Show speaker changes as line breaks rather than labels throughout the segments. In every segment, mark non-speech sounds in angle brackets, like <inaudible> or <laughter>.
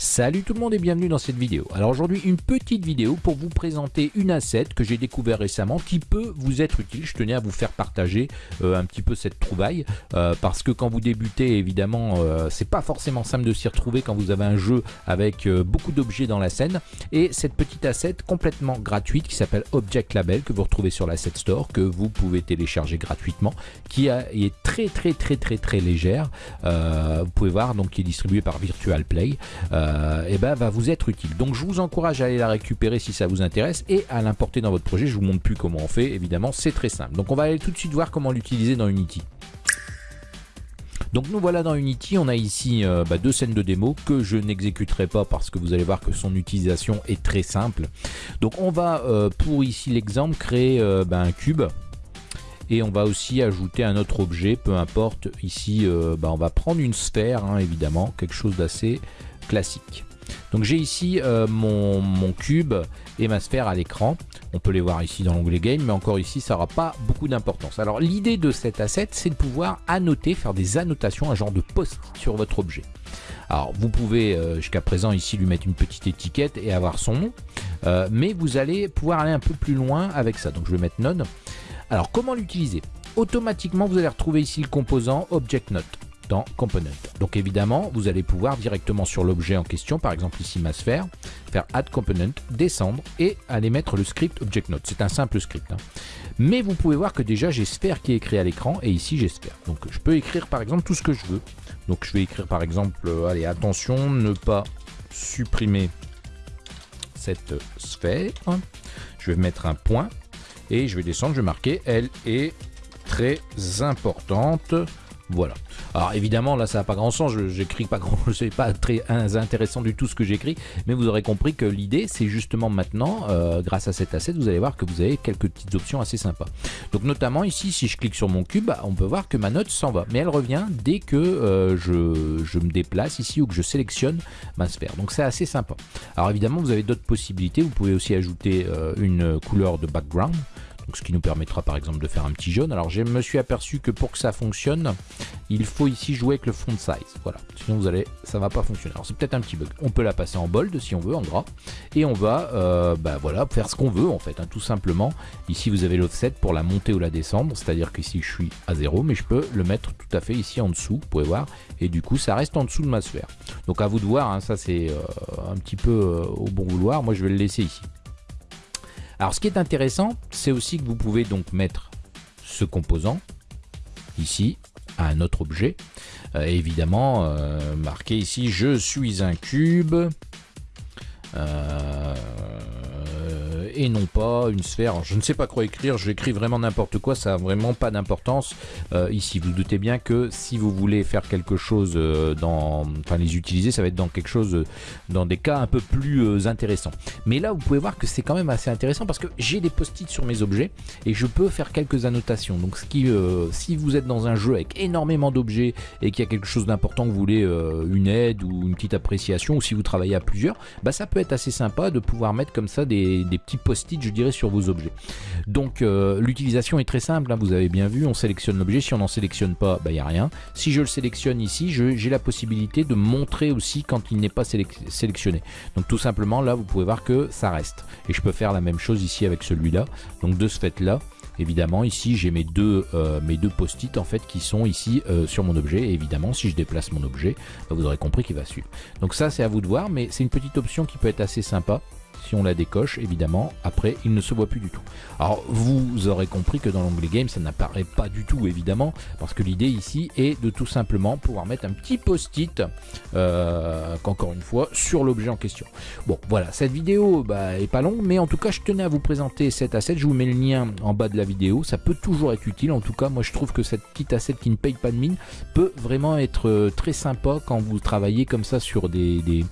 Salut tout le monde et bienvenue dans cette vidéo. Alors aujourd'hui une petite vidéo pour vous présenter une asset que j'ai découvert récemment qui peut vous être utile. Je tenais à vous faire partager euh, un petit peu cette trouvaille euh, parce que quand vous débutez évidemment euh, c'est pas forcément simple de s'y retrouver quand vous avez un jeu avec beaucoup d'objets dans la scène et cette petite asset complètement gratuite qui s'appelle Object Label que vous retrouvez sur l'asset store que vous pouvez télécharger gratuitement qui est très très très très très légère. vous pouvez voir donc qui est distribué par Virtual Play euh, eh ben, va vous être utile. Donc je vous encourage à aller la récupérer si ça vous intéresse et à l'importer dans votre projet. Je vous montre plus comment on fait, évidemment, c'est très simple. Donc on va aller tout de suite voir comment l'utiliser dans Unity. Donc nous voilà dans Unity, on a ici euh, bah, deux scènes de démo que je n'exécuterai pas parce que vous allez voir que son utilisation est très simple. Donc on va euh, pour ici l'exemple créer bah, un cube et on va aussi ajouter un autre objet, peu importe, ici bah, on va prendre une sphère hein, évidemment, quelque chose d'assez classique. Donc j'ai ici euh, mon, cube et ma sphère à l'écran. On peut les voir ici dans l'onglet Game, mais encore ici, ça n'aura pas beaucoup d'importance. Alors l'idée de cet asset, c'est de pouvoir annoter, faire des annotations, un genre de post sur votre objet. Alors vous pouvez euh, jusqu'à présent ici lui mettre une petite étiquette et avoir son nom, euh, mais vous allez pouvoir aller un peu plus loin avec ça. Donc je vais mettre Node. Alors comment l'utiliser? Automatiquement, vous allez retrouver ici le composant Object Note dans Component. Donc évidemment, vous allez pouvoir directement sur l'objet en question, par exemple ici ma sphère, faire Add Component, descendre et aller mettre le script Object Note. C'est un simple script. Hein. Mais vous pouvez voir que déjà j'ai sphère qui est écrit à l'écran et ici j'ai sphère. Donc je peux écrire par exemple tout ce que je veux. Donc je vais écrire par exemple, euh, allez attention, ne pas supprimer cette sphère. Je vais mettre un point et je vais descendre, je vais marquer elle est très importante. Voilà. Alors évidemment, là, ça n'a pas grand sens. J'écris pas grand, <laughs> c'est pas très intéressant du tout ce que j'écris, mais vous aurez compris que l'idée, c'est justement maintenant, euh, grâce à cet asset, vous allez voir que vous avez quelques petites options assez sympas. Donc notamment ici, si je clique sur mon cube, on peut voir que ma note s'en va, mais elle revient dès que euh, je, je, me déplace ici ou que je sélectionne ma sphère. Donc c'est assez sympa. Alors évidemment, vous avez d'autres possibilités. Vous pouvez aussi ajouter euh, une couleur de background ce qui nous permettra par exemple de faire un petit jaune. Alors je me suis aperçu que pour que ça fonctionne, il faut ici jouer avec le font size. Voilà, sinon vous allez, ça va pas fonctionner. Alors c'est peut-être un petit bug. On peut la passer en bold si on veut, en gras, et on va, euh, bah, voilà, faire ce qu'on veut en fait, hein, tout simplement. Ici vous avez l'offset pour la monter ou la descendre, c'est-à-dire qu'ici je suis à 0, mais je peux le mettre tout à fait ici en dessous, vous pouvez voir, et du coup ça reste en dessous de ma sphère. Donc à vous de voir, hein, ça c'est euh, un petit peu euh, au bon vouloir. Moi je vais le laisser ici. Alors ce qui est intéressant, c'est aussi que vous pouvez donc mettre ce composant ici à un autre objet. Euh, évidemment, euh, marqué ici, je suis un cube. Euh, et non pas une sphère. je ne sais pas quoi écrire, j'écris vraiment n'importe quoi, ça n'a vraiment pas d'importance euh, ici. Vous, doutez bien que si vous voulez faire quelque chose euh, dans... Enfin les utiliser, ça va être dans quelque chose, euh, dans des cas un peu plus intéressants. Mais là, vous pouvez voir que c'est quand même assez intéressant parce que j'ai des post-it sur mes objets et je peux faire quelques annotations. Donc ce qui, si vous êtes dans un jeu avec énormément d'objets et qu'il y a quelque chose d'important que vous voulez une aide ou une petite appréciation ou si vous travaillez à plusieurs, bah ça peut être assez sympa de pouvoir mettre comme ça des, des petits post-it, je dirais, sur vos objets. Donc euh, l'utilisation est très simple, hein, vous avez bien vu, on sélectionne l'objet, si on n'en sélectionne pas, il bah, n'y a rien. Si je le sélectionne ici, j'ai la possibilité de montrer aussi quand il n'est pas sélectionné. Donc tout simplement, là, vous pouvez voir que ça reste. Et je peux faire la même chose ici avec celui-là. Donc de ce fait-là, évidemment ici j'ai mes deux, euh, mes deux post-it en fait qui sont ici euh, sur mon objet et évidemment si je déplace mon objet bah, vous aurez compris qu'il va suivre donc ça c'est à vous de voir mais c'est une petite option qui peut être assez sympa si on la décoche, évidemment, après, il ne se voit plus du tout. Alors, vous aurez compris que dans l'onglet Game, ça n'apparaît pas du tout, évidemment, parce que l'idée ici est de tout simplement pouvoir mettre un petit post-it, euh, qu'encore une fois, sur l'objet en question. Bon, voilà, cette vidéo bah, est pas longue, mais en tout cas, je tenais à vous présenter cet asset. Je vous mets le lien en bas de la vidéo. Ça peut toujours être utile. En tout cas, moi, je trouve que cette petite asset qui ne paye pas de mine peut vraiment être euh, très sympa quand vous travaillez comme ça sur des, des,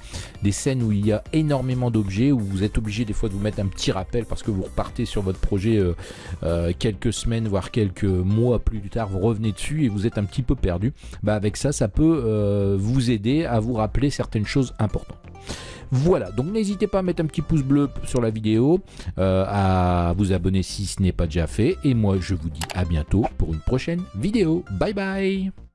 des scènes où il y a énormément d'objets, où vous êtes obligé des fois de vous mettre un petit rappel parce que vous repartez sur votre projet euh, euh, quelques semaines, voire quelques mois plus tard, vous revenez dessus et vous êtes un petit peu perdu. Bah avec ça, ça peut euh, vous aider à vous rappeler certaines choses importantes. Voilà, donc n'hésitez pas à mettre un petit pouce bleu sur la vidéo, à vous abonner si ce n'est pas déjà fait. Et moi, je vous dis à bientôt pour une prochaine vidéo. Bye bye